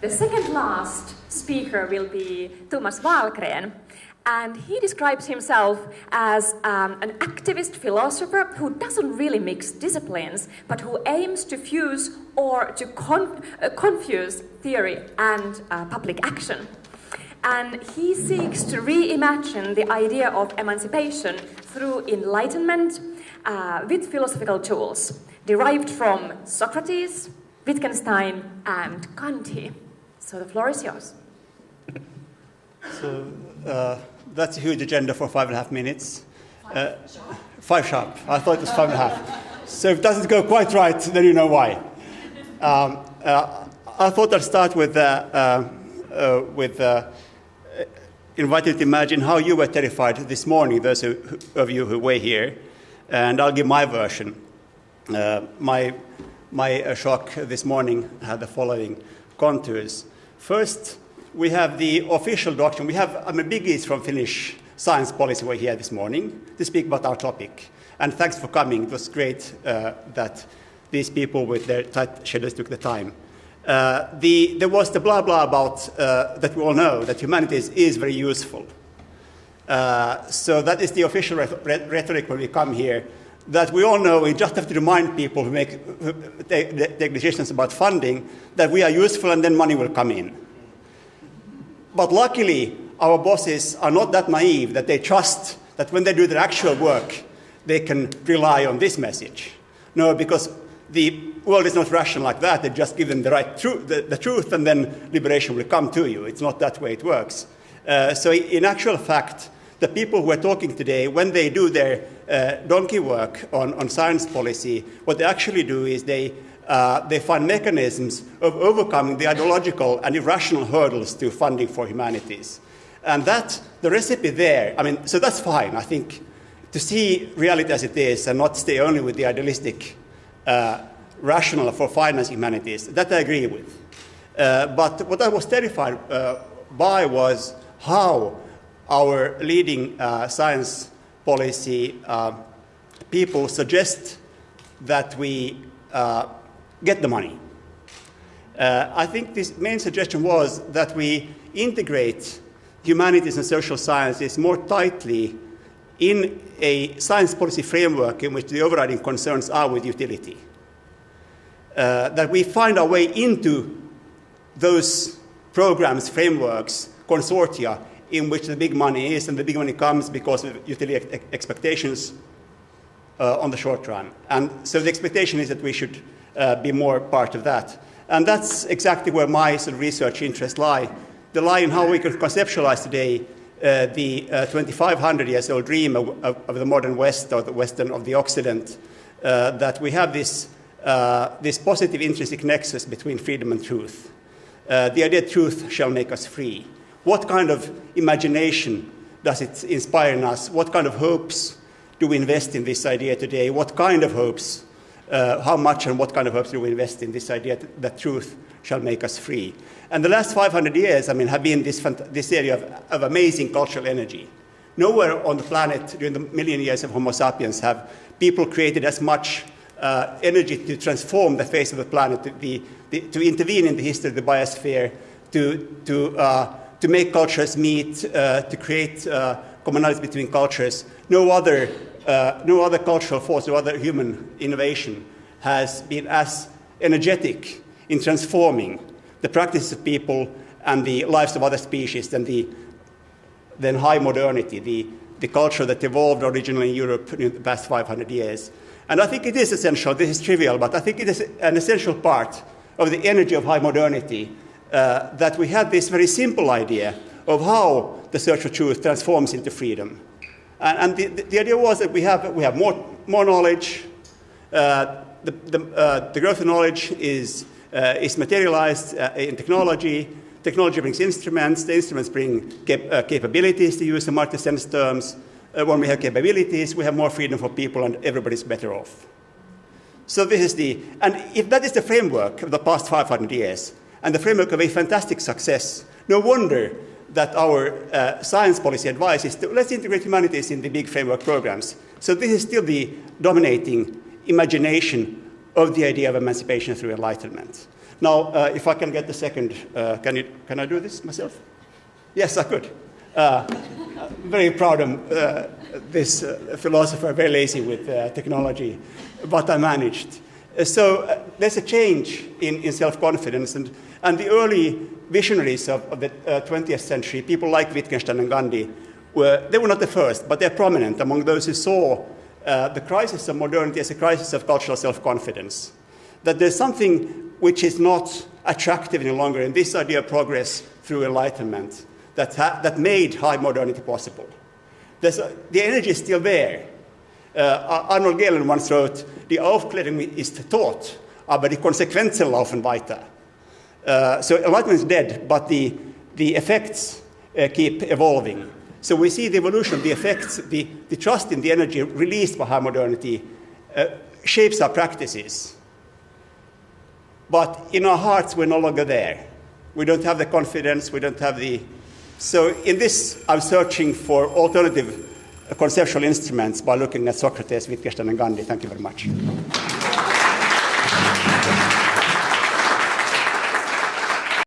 The second last speaker will be Thomas Wallgren, and he describes himself as um, an activist philosopher who doesn't really mix disciplines, but who aims to fuse or to con uh, confuse theory and uh, public action. And he seeks to reimagine the idea of emancipation through enlightenment uh, with philosophical tools derived from Socrates, Wittgenstein, and Gandhi. So the floor is yours. So uh, that's a huge agenda for five and a half minutes. Uh, five sharp. I thought it was five and a half. So if it doesn't go quite right, then you know why. Um, uh, I thought I'd start with, uh, uh, uh, with inviting you to imagine how you were terrified this morning, those who, of you who were here, and I'll give my version. my my shock this morning had the following contours. First, we have the official document. We have I mean, biggies from Finnish science policy were here this morning to speak about our topic. And thanks for coming. It was great uh, that these people with their tight schedules took the time. Uh, the, there was the blah blah about uh, that we all know that humanities is very useful. Uh, so that is the official rhetoric when we come here. That we all know, we just have to remind people who, make, who take, take decisions about funding that we are useful and then money will come in. But luckily, our bosses are not that naive that they trust that when they do their actual work, they can rely on this message. No, because the world is not rational like that. They just give them the right tru- the, the, truth, and then liberation will come to you. It's not that way it works. Uh, so, in actual fact, the people who are talking today, when they do their uh, donkey work on, on science policy, what they actually do is they uh, they find mechanisms of overcoming the ideological and irrational hurdles to funding for humanities. And that, the recipe there, I mean, so that's fine. I think to see reality as it is and not stay only with the idealistic uh, for financing humanities, that I agree with. Uh, but what I was terrified uh, by was how our leading uh, science policy uh, people suggest that we get the money. Uh, I think this main suggestion was that we integrate humanities and social sciences more tightly in a science policy framework in which the overriding concerns are with utility. Uh, that we find our way into those programs, frameworks, consortia in which the big money is, and the big money comes because of utility expectations uh, on the short run. And so the expectation is that we should uh, be more part of that. And that's exactly where my sort of research interests lie. They lie in how we can conceptualize today uh, the uh, 2,500 years old dream of, of, the modern West or the Western of the Occident, uh, that we have this, uh, this positive intrinsic nexus between freedom and truth. The idea truth shall make us free. What kind of imagination does it inspire in us? What kind of hopes do we invest in this idea today? What kind of hopes uh, how much and what kind of hopes do we invest in this idea that, truth shall make us free. And the last 500 years, I mean, have been this, this area of, of amazing cultural energy. Nowhere on the planet during the million years of Homo sapiens have people created as much uh, energy to transform the face of the planet, to, the, the, to intervene in the history of the biosphere, to, to, uh, to make cultures meet, uh, to create uh, commonalities between cultures. No other uh, no other cultural force, no other human innovation has been as energetic in transforming the practices of people and the lives of other species than the than high modernity, the, the culture that evolved originally in Europe in the past 500 years. And I think it is essential, this is trivial, but I think it is an essential part of the energy of high modernity uh, that we have this very simple idea of how the search for truth transforms into freedom. And, and the, the, idea was that we have, we have more, more knowledge. Uh, the, the, uh, the, growth of knowledge is, uh, is materialized uh, in technology. Technology brings instruments. The instruments bring cap capabilities, to use the Amartya Sen's terms. Uh, when we have capabilities, we have more freedom for people and everybody's better off. So this is the, and if that is the framework of the past 500 years, and the framework of a fantastic success, no wonder that our uh, science policy advice is to let's integrate humanities in the big framework programs. So this is still the dominating imagination of the idea of emancipation through enlightenment. Now, uh, if I can get the second, uh, can, you, can I do this myself? Yes, I could. Uh, very proud of uh, this uh, philosopher, very lazy with technology, but I managed. Uh, so uh, there's a change in, in self-confidence, and, and the early visionaries of, of the 20th century, people like Wittgenstein and Gandhi, were, they were not the first, but they're prominent among those who saw the crisis of modernity as a crisis of cultural self-confidence. That there's something which is not attractive any longer in this idea of progress through enlightenment that, that made high modernity possible. A, the energy is still there. Uh, Arnold Gehlen once wrote, Die Aufklärung ist tot, aber die Konsequenzen laufen weiter. Uh, so enlightenment is dead, but the, the effects uh, keep evolving. So we see the evolution the effects, the, the trust in the energy released by high modernity uh, shapes our practices. But in our hearts, we're no longer there. We don't have the confidence, we don't have the so in this, I'm searching for alternative conceptual instruments by looking at Socrates, Wittgenstein, and Gandhi. Thank you very much.